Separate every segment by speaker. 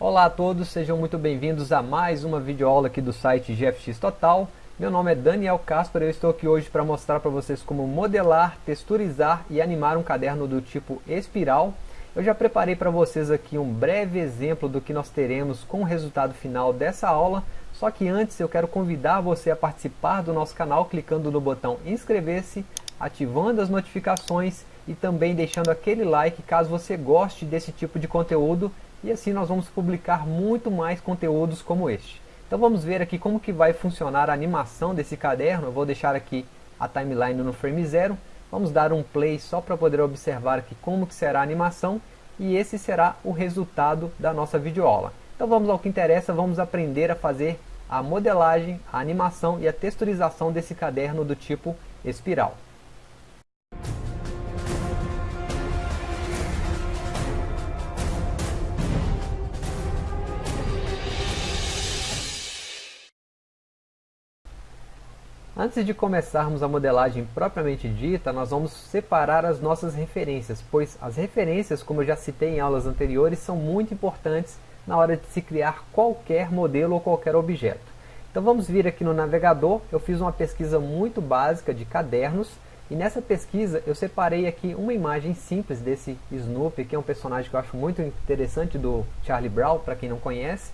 Speaker 1: Olá a todos, sejam muito bem-vindos a mais uma videoaula aqui do site GFX Total. Meu nome é Daniel Casper e eu estou aqui hoje para mostrar para vocês como modelar, texturizar e animar um caderno do tipo espiral. Eu já preparei para vocês aqui um breve exemplo do que nós teremos com o resultado final dessa aula, só que antes eu quero convidar você a participar do nosso canal clicando no botão inscrever-se, ativando as notificações e também deixando aquele like caso você goste desse tipo de conteúdo e assim nós vamos publicar muito mais conteúdos como este. Então vamos ver aqui como que vai funcionar a animação desse caderno, eu vou deixar aqui a timeline no frame zero, vamos dar um play só para poder observar aqui como que será a animação e esse será o resultado da nossa videoaula. Então vamos ao que interessa, vamos aprender a fazer a modelagem, a animação e a texturização desse caderno do tipo espiral. Antes de começarmos a modelagem propriamente dita, nós vamos separar as nossas referências, pois as referências, como eu já citei em aulas anteriores, são muito importantes na hora de se criar qualquer modelo ou qualquer objeto. Então vamos vir aqui no navegador, eu fiz uma pesquisa muito básica de cadernos, e nessa pesquisa eu separei aqui uma imagem simples desse Snoopy, que é um personagem que eu acho muito interessante do Charlie Brown, para quem não conhece,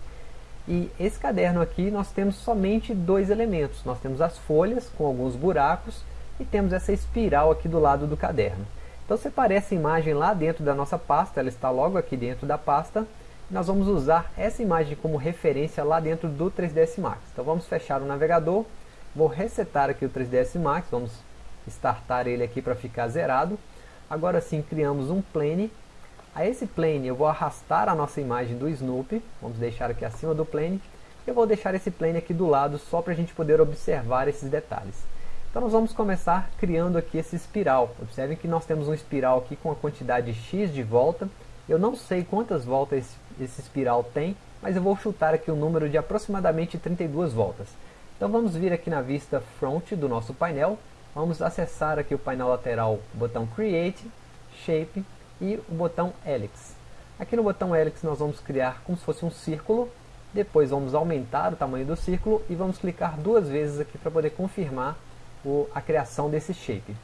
Speaker 1: e esse caderno aqui nós temos somente dois elementos. Nós temos as folhas com alguns buracos e temos essa espiral aqui do lado do caderno. Então separei essa imagem lá dentro da nossa pasta, ela está logo aqui dentro da pasta. Nós vamos usar essa imagem como referência lá dentro do 3ds Max. Então vamos fechar o navegador, vou resetar aqui o 3ds Max, vamos startar ele aqui para ficar zerado. Agora sim criamos um plane a esse plane eu vou arrastar a nossa imagem do Snoopy, vamos deixar aqui acima do plane, eu vou deixar esse plane aqui do lado só para a gente poder observar esses detalhes. Então nós vamos começar criando aqui esse espiral. Observem que nós temos um espiral aqui com a quantidade X de volta. Eu não sei quantas voltas esse, esse espiral tem, mas eu vou chutar aqui um número de aproximadamente 32 voltas. Então vamos vir aqui na vista front do nosso painel, vamos acessar aqui o painel lateral, botão Create, Shape, e o botão Helix. Aqui no botão Helix nós vamos criar como se fosse um círculo, depois vamos aumentar o tamanho do círculo e vamos clicar duas vezes aqui para poder confirmar o, a criação desse shape.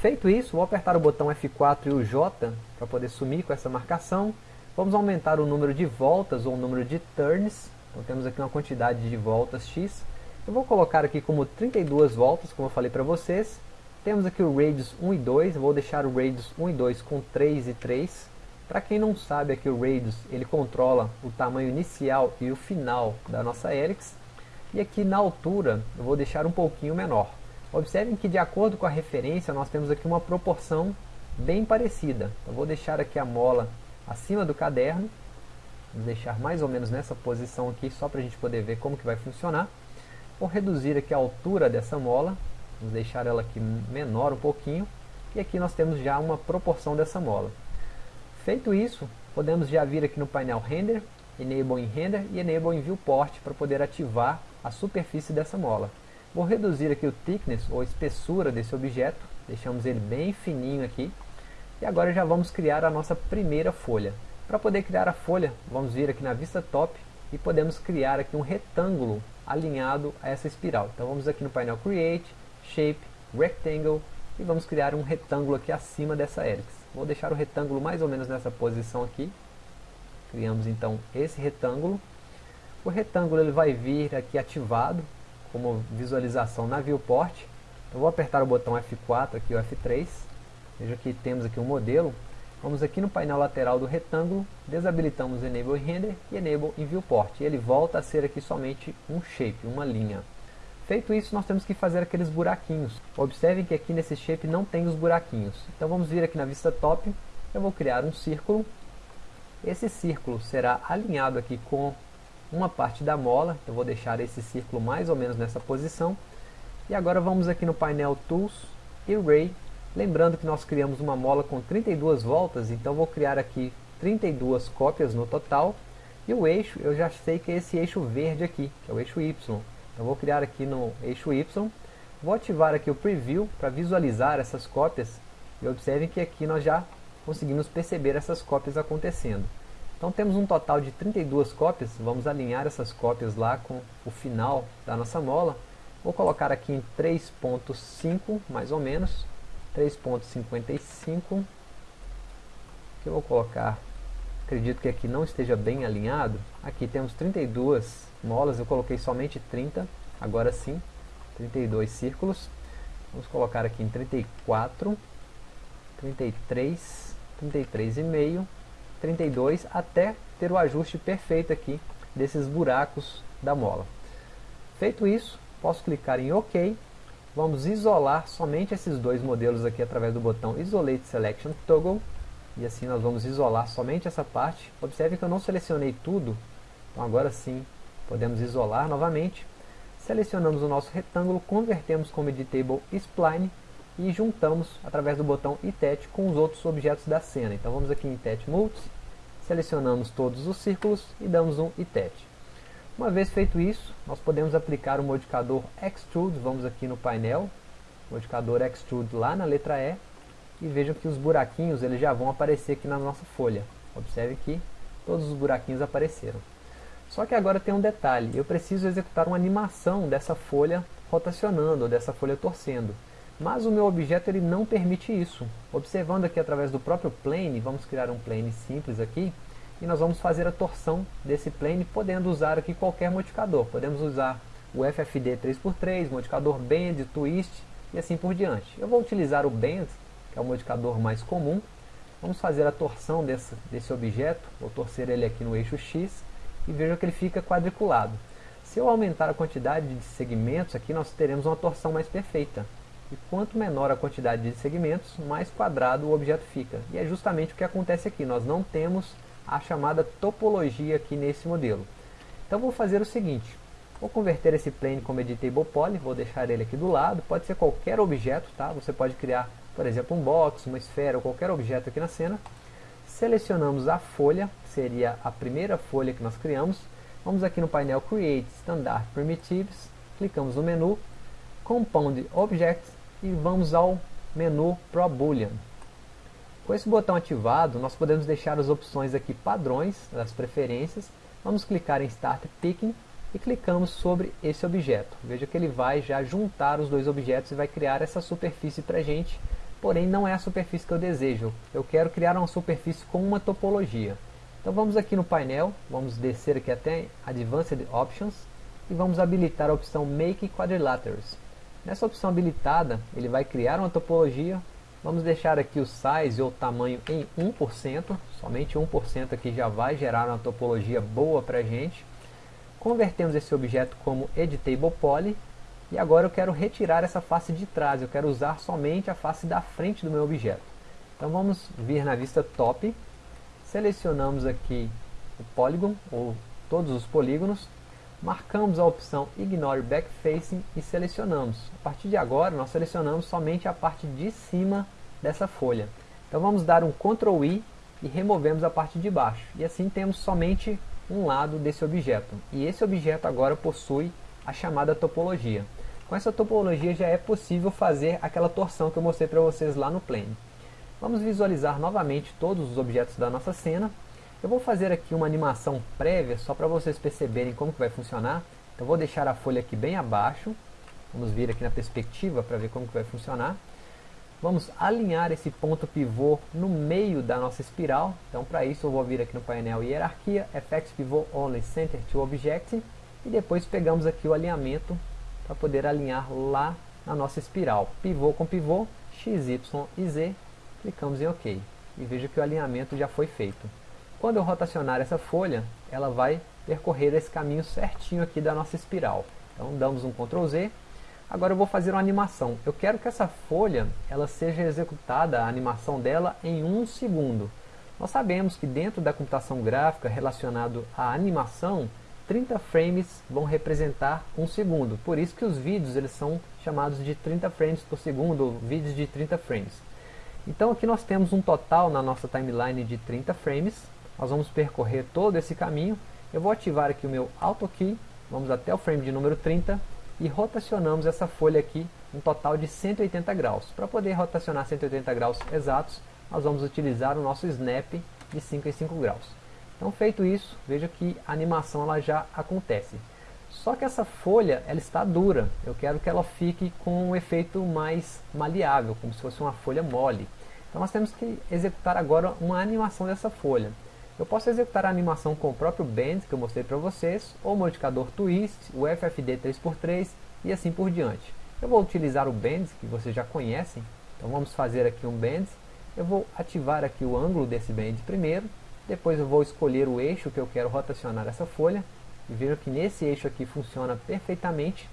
Speaker 1: Feito isso, vou apertar o botão F4 e o J para poder sumir com essa marcação. Vamos aumentar o número de voltas ou o número de turns. Então temos aqui uma quantidade de voltas X. Eu vou colocar aqui como 32 voltas, como eu falei para vocês. Temos aqui o radius 1 e 2, vou deixar o radius 1 e 2 com 3 e 3. Para quem não sabe, aqui o radius ele controla o tamanho inicial e o final da nossa helix. E aqui na altura eu vou deixar um pouquinho menor. Observem que de acordo com a referência nós temos aqui uma proporção bem parecida. Eu vou deixar aqui a mola acima do caderno. Vou deixar mais ou menos nessa posição aqui só para a gente poder ver como que vai funcionar. Vou reduzir aqui a altura dessa mola Vamos deixar ela aqui menor um pouquinho. E aqui nós temos já uma proporção dessa mola. Feito isso, podemos já vir aqui no painel Render, Enable em Render e Enable em Viewport para poder ativar a superfície dessa mola. Vou reduzir aqui o thickness, ou espessura desse objeto, deixamos ele bem fininho aqui. E agora já vamos criar a nossa primeira folha. Para poder criar a folha, vamos vir aqui na vista top e podemos criar aqui um retângulo alinhado a essa espiral. Então vamos aqui no painel Create, Shape, Rectangle e vamos criar um retângulo aqui acima dessa helix. Vou deixar o retângulo mais ou menos nessa posição aqui. Criamos então esse retângulo. O retângulo ele vai vir aqui ativado como visualização na viewport. Eu vou apertar o botão F4 aqui o F3. Veja que temos aqui um modelo. Vamos aqui no painel lateral do retângulo, desabilitamos Enable Render e Enable em Viewport. E ele volta a ser aqui somente um shape, uma linha. Feito isso, nós temos que fazer aqueles buraquinhos. Observem que aqui nesse shape não tem os buraquinhos. Então vamos vir aqui na vista top, eu vou criar um círculo. Esse círculo será alinhado aqui com uma parte da mola, eu vou deixar esse círculo mais ou menos nessa posição. E agora vamos aqui no painel Tools, Array, lembrando que nós criamos uma mola com 32 voltas, então vou criar aqui 32 cópias no total. E o eixo, eu já sei que é esse eixo verde aqui, que é o eixo Y. Eu vou criar aqui no eixo Y, vou ativar aqui o Preview para visualizar essas cópias e observem que aqui nós já conseguimos perceber essas cópias acontecendo. Então temos um total de 32 cópias, vamos alinhar essas cópias lá com o final da nossa mola. Vou colocar aqui em 3.5, mais ou menos, 3.55, que eu vou colocar, acredito que aqui não esteja bem alinhado, aqui temos 32 molas, eu coloquei somente 30, agora sim, 32 círculos, vamos colocar aqui em 34, 33, 33,5, 32 até ter o ajuste perfeito aqui desses buracos da mola. Feito isso, posso clicar em OK. Vamos isolar somente esses dois modelos aqui através do botão Isolate Selection Toggle. E assim nós vamos isolar somente essa parte. Observe que eu não selecionei tudo. Então agora sim podemos isolar novamente. Selecionamos o nosso retângulo, convertemos como Editable Spline e juntamos através do botão Itet com os outros objetos da cena. Então vamos aqui em Itet Multis, selecionamos todos os círculos e damos um Itet. Uma vez feito isso, nós podemos aplicar o modificador Extrude, vamos aqui no painel, modificador Extrude lá na letra E, e vejam que os buraquinhos eles já vão aparecer aqui na nossa folha. Observe que todos os buraquinhos apareceram. Só que agora tem um detalhe, eu preciso executar uma animação dessa folha rotacionando, ou dessa folha torcendo. Mas o meu objeto ele não permite isso. Observando aqui através do próprio plane, vamos criar um plane simples aqui, e nós vamos fazer a torção desse plane, podendo usar aqui qualquer modificador. Podemos usar o FFD 3x3, modificador Bend, Twist e assim por diante. Eu vou utilizar o Bend, que é o modificador mais comum. Vamos fazer a torção desse, desse objeto, vou torcer ele aqui no eixo X, e veja que ele fica quadriculado. Se eu aumentar a quantidade de segmentos aqui, nós teremos uma torção mais perfeita. E quanto menor a quantidade de segmentos, mais quadrado o objeto fica. E é justamente o que acontece aqui. Nós não temos a chamada topologia aqui nesse modelo. Então vou fazer o seguinte. Vou converter esse plane como editable poly, vou deixar ele aqui do lado. Pode ser qualquer objeto, tá? Você pode criar, por exemplo, um box, uma esfera ou qualquer objeto aqui na cena. Selecionamos a folha, seria a primeira folha que nós criamos. Vamos aqui no painel Create Standard Primitives, clicamos no menu Compound Objects e vamos ao menu Pro Boolean. Com esse botão ativado, nós podemos deixar as opções aqui padrões das preferências. Vamos clicar em Start Picking e clicamos sobre esse objeto. Veja que ele vai já juntar os dois objetos e vai criar essa superfície para a gente, porém não é a superfície que eu desejo. Eu quero criar uma superfície com uma topologia. Então vamos aqui no painel, vamos descer aqui até Advanced Options e vamos habilitar a opção Make Quadrilaterals. Nessa opção habilitada, ele vai criar uma topologia. Vamos deixar aqui o size ou tamanho em 1%. Somente 1% aqui já vai gerar uma topologia boa para a gente. Convertemos esse objeto como Editable Poly. E agora eu quero retirar essa face de trás. Eu quero usar somente a face da frente do meu objeto. Então vamos vir na vista Top. Selecionamos aqui o Polygon, ou todos os polígonos marcamos a opção Ignore Backfacing e selecionamos. A partir de agora, nós selecionamos somente a parte de cima dessa folha. Então vamos dar um Ctrl I e removemos a parte de baixo. E assim temos somente um lado desse objeto. E esse objeto agora possui a chamada topologia. Com essa topologia já é possível fazer aquela torção que eu mostrei para vocês lá no plane. Vamos visualizar novamente todos os objetos da nossa cena eu vou fazer aqui uma animação prévia, só para vocês perceberem como que vai funcionar. Então vou deixar a folha aqui bem abaixo. Vamos vir aqui na perspectiva para ver como que vai funcionar. Vamos alinhar esse ponto pivô no meio da nossa espiral. Então para isso eu vou vir aqui no painel Hierarquia, FX Pivot Only Center to Object. E depois pegamos aqui o alinhamento para poder alinhar lá na nossa espiral. Pivô com pivô, X, Y e Z. Clicamos em OK. E veja que o alinhamento já foi feito. Quando eu rotacionar essa folha, ela vai percorrer esse caminho certinho aqui da nossa espiral. Então damos um Ctrl Z. Agora eu vou fazer uma animação. Eu quero que essa folha ela seja executada, a animação dela, em um segundo. Nós sabemos que dentro da computação gráfica relacionado à animação, 30 frames vão representar um segundo. Por isso que os vídeos eles são chamados de 30 frames por segundo, ou vídeos de 30 frames. Então aqui nós temos um total na nossa timeline de 30 frames, nós vamos percorrer todo esse caminho. Eu vou ativar aqui o meu Auto Key, vamos até o frame de número 30 e rotacionamos essa folha aqui um total de 180 graus. Para poder rotacionar 180 graus exatos, nós vamos utilizar o nosso Snap de 5 em 5 graus. Então feito isso, veja que a animação ela já acontece. Só que essa folha ela está dura, eu quero que ela fique com um efeito mais maleável, como se fosse uma folha mole. Então nós temos que executar agora uma animação dessa folha. Eu posso executar a animação com o próprio Bend, que eu mostrei para vocês, ou o modificador Twist, o FFD 3x3 e assim por diante. Eu vou utilizar o Bend, que vocês já conhecem, então vamos fazer aqui um Bend. Eu vou ativar aqui o ângulo desse Bend primeiro, depois eu vou escolher o eixo que eu quero rotacionar essa folha, e vejo que nesse eixo aqui funciona perfeitamente,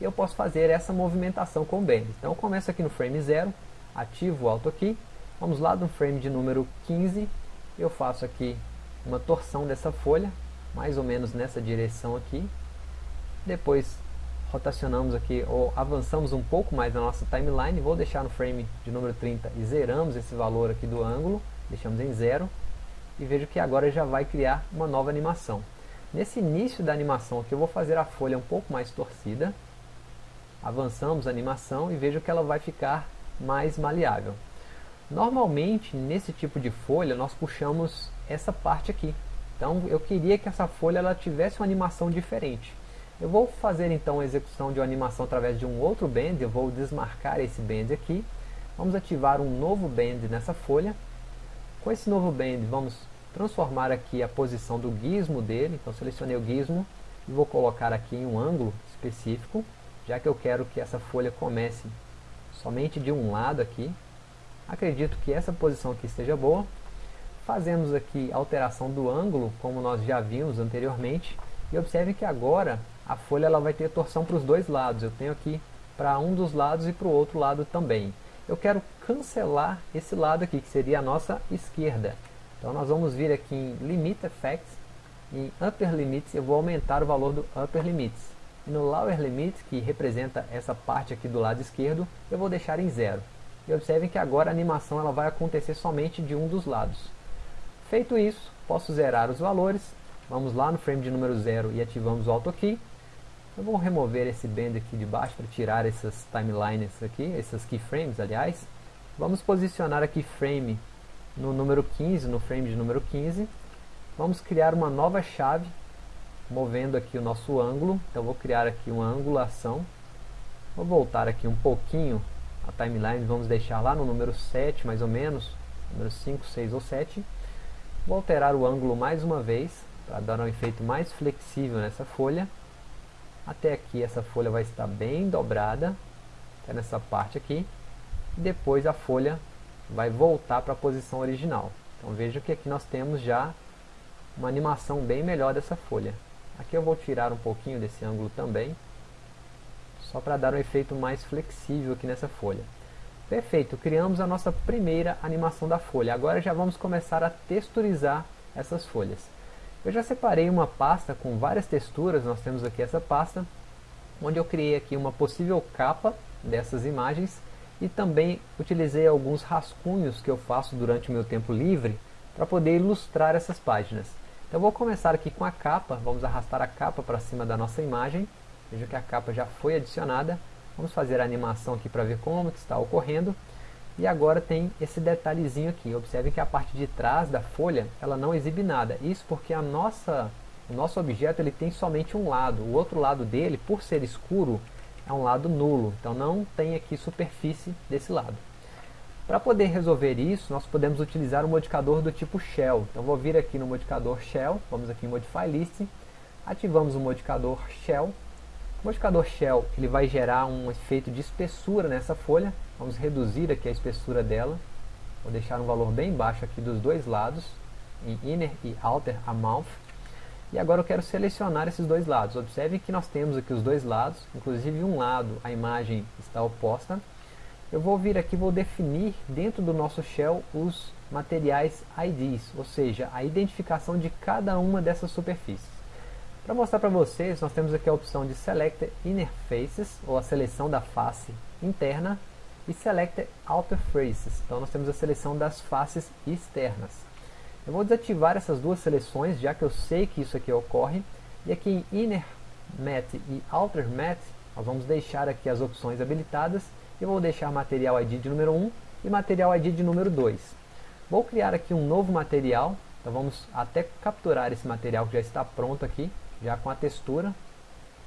Speaker 1: e eu posso fazer essa movimentação com o. Então eu começo aqui no frame 0, ativo o Auto aqui, vamos lá no frame de número 15, eu faço aqui uma torção dessa folha, mais ou menos nessa direção aqui. Depois rotacionamos aqui, ou avançamos um pouco mais na nossa timeline, vou deixar no frame de número 30 e zeramos esse valor aqui do ângulo, deixamos em zero, e vejo que agora já vai criar uma nova animação. Nesse início da animação aqui eu vou fazer a folha um pouco mais torcida, avançamos a animação e vejo que ela vai ficar mais maleável. Normalmente, nesse tipo de folha, nós puxamos essa parte aqui. Então, eu queria que essa folha ela tivesse uma animação diferente. Eu vou fazer então a execução de uma animação através de um outro band, eu vou desmarcar esse band aqui. Vamos ativar um novo band nessa folha. Com esse novo band, vamos transformar aqui a posição do gizmo dele. Então, selecionei o gizmo e vou colocar aqui em um ângulo específico, já que eu quero que essa folha comece somente de um lado aqui. Acredito que essa posição aqui esteja boa. Fazemos aqui alteração do ângulo, como nós já vimos anteriormente. E observe que agora a folha ela vai ter torção para os dois lados. Eu tenho aqui para um dos lados e para o outro lado também. Eu quero cancelar esse lado aqui, que seria a nossa esquerda. Então nós vamos vir aqui em Limit Effects, em Upper Limits, eu vou aumentar o valor do Upper Limits. E no Lower Limit, que representa essa parte aqui do lado esquerdo, eu vou deixar em zero. E observem que agora a animação ela vai acontecer somente de um dos lados. Feito isso, posso zerar os valores. Vamos lá no frame de número 0 e ativamos o Auto Key. Eu vou remover esse band aqui de baixo para tirar essas timelines aqui, essas keyframes, aliás. Vamos posicionar a keyframe no número 15, no frame de número 15. Vamos criar uma nova chave, movendo aqui o nosso ângulo. Então vou criar aqui uma angulação. Vou voltar aqui um pouquinho a timeline vamos deixar lá no número 7 mais ou menos, número 5, 6 ou 7. Vou alterar o ângulo mais uma vez, para dar um efeito mais flexível nessa folha. Até aqui essa folha vai estar bem dobrada, até nessa parte aqui. Depois a folha vai voltar para a posição original. Então veja que aqui nós temos já uma animação bem melhor dessa folha. Aqui eu vou tirar um pouquinho desse ângulo também, só para dar um efeito mais flexível aqui nessa folha. Perfeito, criamos a nossa primeira animação da folha. Agora já vamos começar a texturizar essas folhas. Eu já separei uma pasta com várias texturas, nós temos aqui essa pasta, onde eu criei aqui uma possível capa dessas imagens e também utilizei alguns rascunhos que eu faço durante o meu tempo livre para poder ilustrar essas páginas. Então vou começar aqui com a capa, vamos arrastar a capa para cima da nossa imagem Veja que a capa já foi adicionada. Vamos fazer a animação aqui para ver como que está ocorrendo. E agora tem esse detalhezinho aqui. Observe que a parte de trás da folha ela não exibe nada. Isso porque a nossa, o nosso objeto ele tem somente um lado. O outro lado dele, por ser escuro, é um lado nulo. Então não tem aqui superfície desse lado. Para poder resolver isso, nós podemos utilizar um modificador do tipo Shell. Então vou vir aqui no modificador Shell, vamos aqui em Modify List, ativamos o modificador Shell o modificador Shell ele vai gerar um efeito de espessura nessa folha. Vamos reduzir aqui a espessura dela. Vou deixar um valor bem baixo aqui dos dois lados, em Inner e Outer Amount. E agora eu quero selecionar esses dois lados. Observe que nós temos aqui os dois lados, inclusive um lado a imagem está oposta. Eu vou vir aqui vou definir dentro do nosso shell os materiais IDs, ou seja, a identificação de cada uma dessas superfícies. Para mostrar para vocês, nós temos aqui a opção de Select Inner Faces, ou a seleção da face interna, e Select Outer Faces, então nós temos a seleção das faces externas. Eu vou desativar essas duas seleções, já que eu sei que isso aqui ocorre, e aqui em Inner Matte e Outer Matte, nós vamos deixar aqui as opções habilitadas, e vou deixar Material ID de número 1 e Material ID de número 2. Vou criar aqui um novo material, Então vamos até capturar esse material que já está pronto aqui, já com a textura.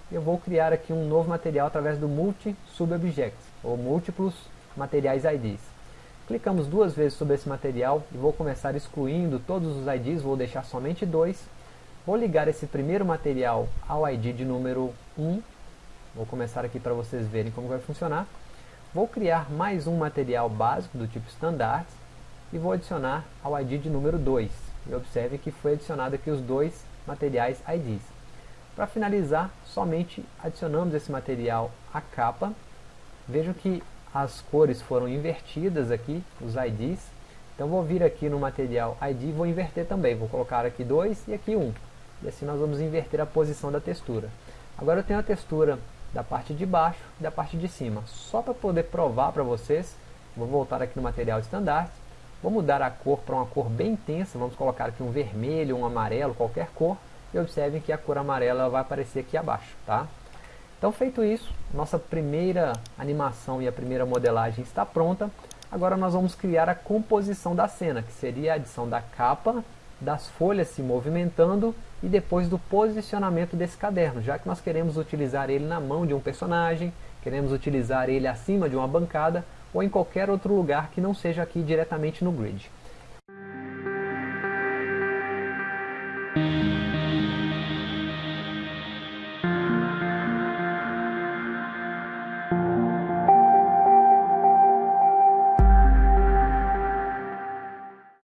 Speaker 1: Eu vou criar aqui um novo material através do Multi Subobject, ou múltiplos materiais IDs. Clicamos duas vezes sobre esse material e vou começar excluindo todos os IDs, vou deixar somente dois. Vou ligar esse primeiro material ao ID de número 1. Vou começar aqui para vocês verem como vai funcionar. Vou criar mais um material básico do tipo Standard e vou adicionar ao ID de número 2. E observe que foi adicionado aqui os dois materiais IDs. Para finalizar, somente adicionamos esse material à capa. Vejam que as cores foram invertidas aqui, os IDs. Então vou vir aqui no material ID vou inverter também. Vou colocar aqui 2 e aqui 1. Um. E assim nós vamos inverter a posição da textura. Agora eu tenho a textura da parte de baixo e da parte de cima. Só para poder provar para vocês, vou voltar aqui no material estandarte Vou mudar a cor para uma cor bem intensa, vamos colocar aqui um vermelho, um amarelo, qualquer cor. E observem que a cor amarela vai aparecer aqui abaixo, tá? Então feito isso, nossa primeira animação e a primeira modelagem está pronta. Agora nós vamos criar a composição da cena, que seria a adição da capa, das folhas se movimentando e depois do posicionamento desse caderno, já que nós queremos utilizar ele na mão de um personagem, queremos utilizar ele acima de uma bancada, ou em qualquer outro lugar que não seja aqui diretamente no grid.